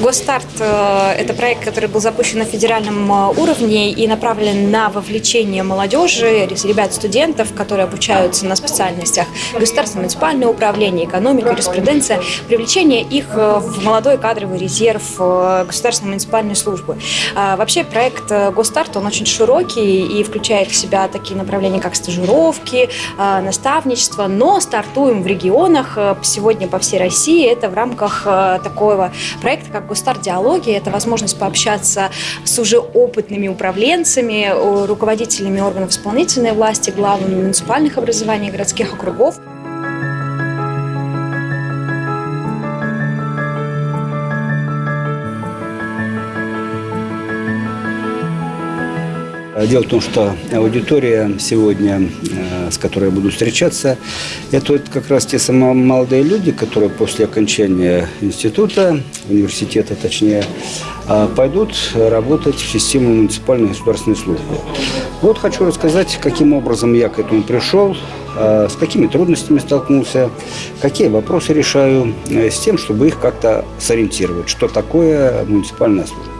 Госстарт э, – это проект, который был запущен на федеральном э, уровне и направлен на вовлечение молодежи, ребят-студентов, которые обучаются на специальностях государственное муниципальное управление, экономика, юриспруденция, привлечение их э, в молодой кадровый резерв государственной муниципальной службы. А, вообще проект Госстарт, он очень широкий и включает в себя такие направления, как стажировки, наставничество, но стартуем в регионах сегодня по всей России. Это в рамках такого проекта, как Густар Диалоги. Это возможность пообщаться с уже опытными управленцами, руководителями органов исполнительной власти, главами муниципальных образований, городских округов. Дело в том, что аудитория сегодня, э, с которой я буду встречаться, это как раз те самые молодые люди, которые после окончания института, университета точнее, э, пойдут работать в систему муниципальной государственной службы. Вот хочу рассказать, каким образом я к этому пришел, э, с какими трудностями столкнулся, какие вопросы решаю, с тем, чтобы их как-то сориентировать, что такое муниципальная служба.